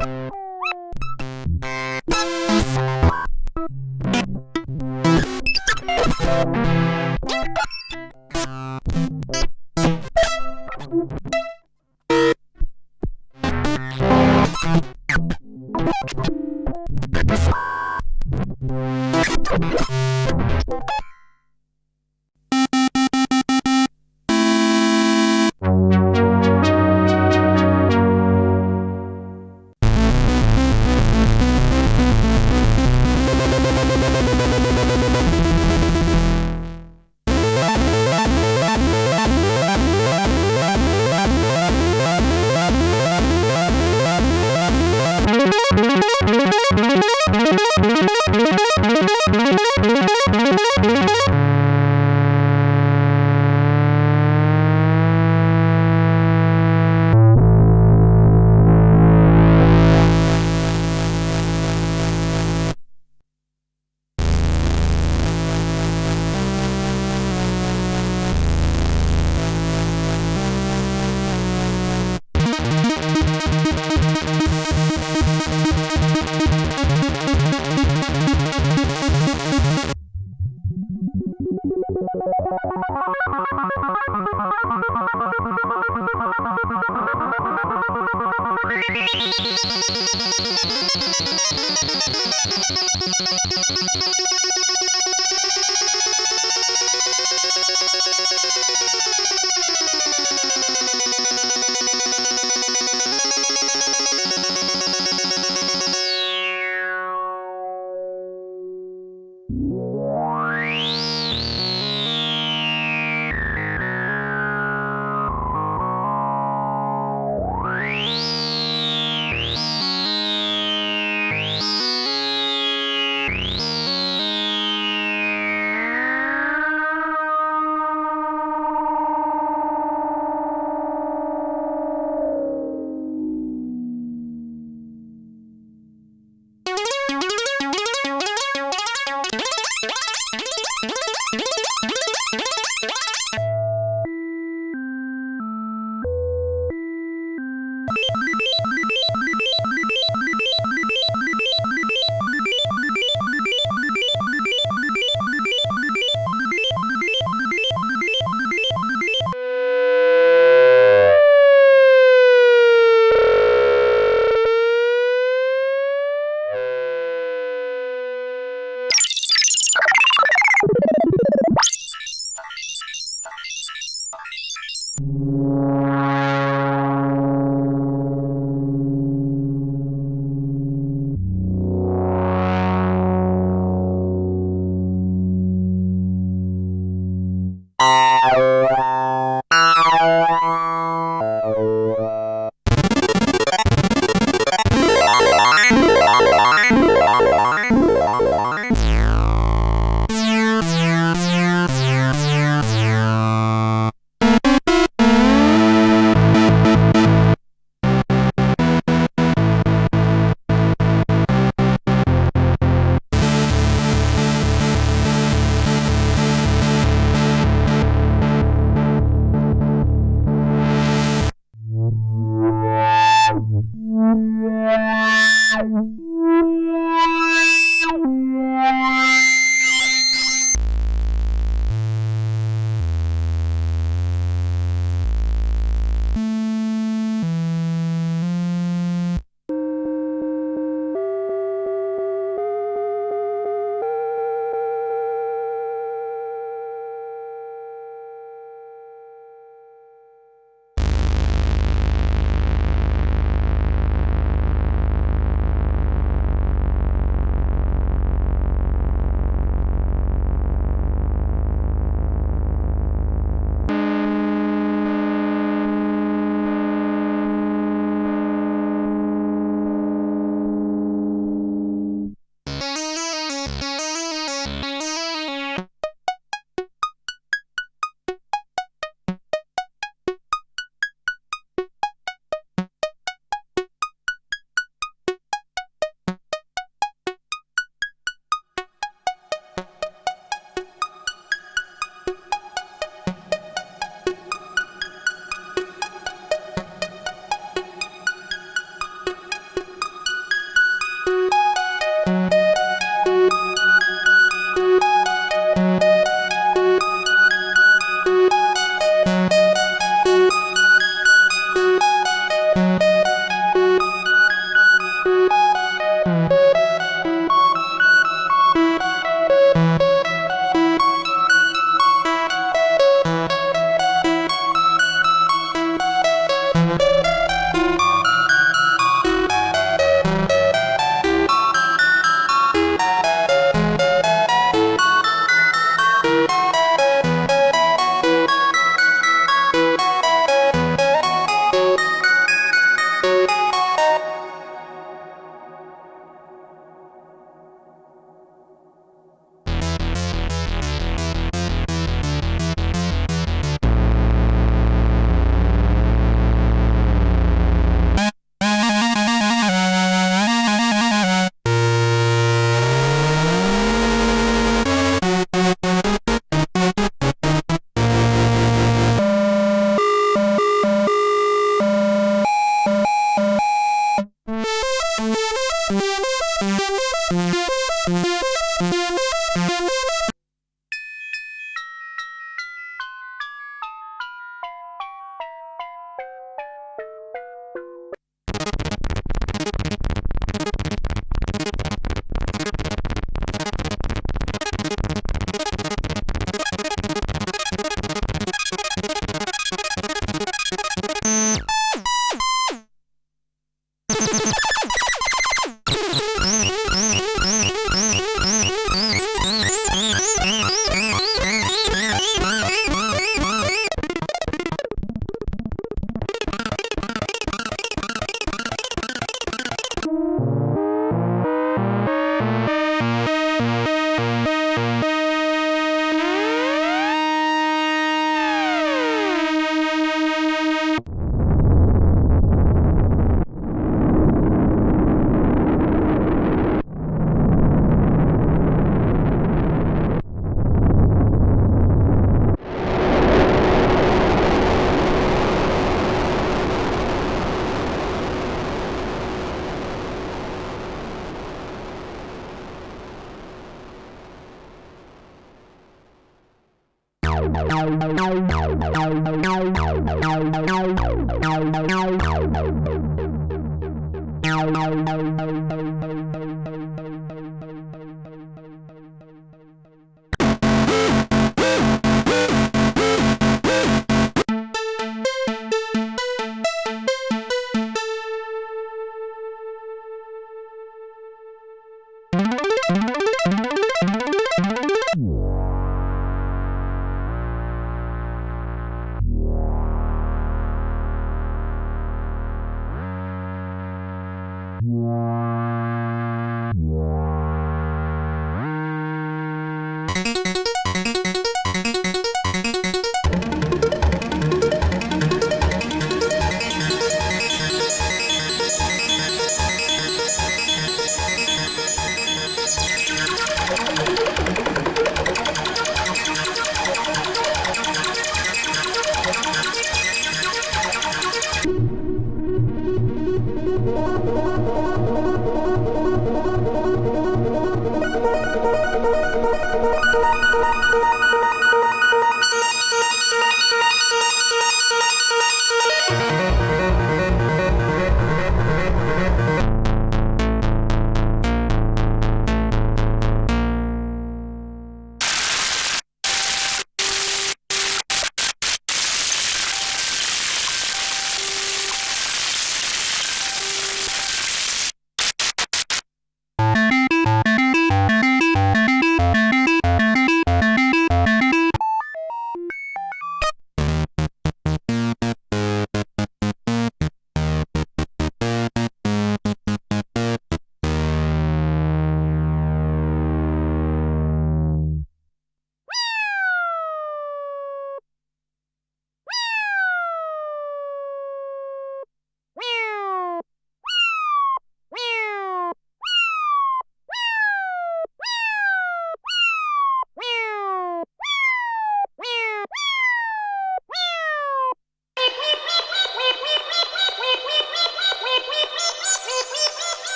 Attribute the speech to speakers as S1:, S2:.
S1: Bye.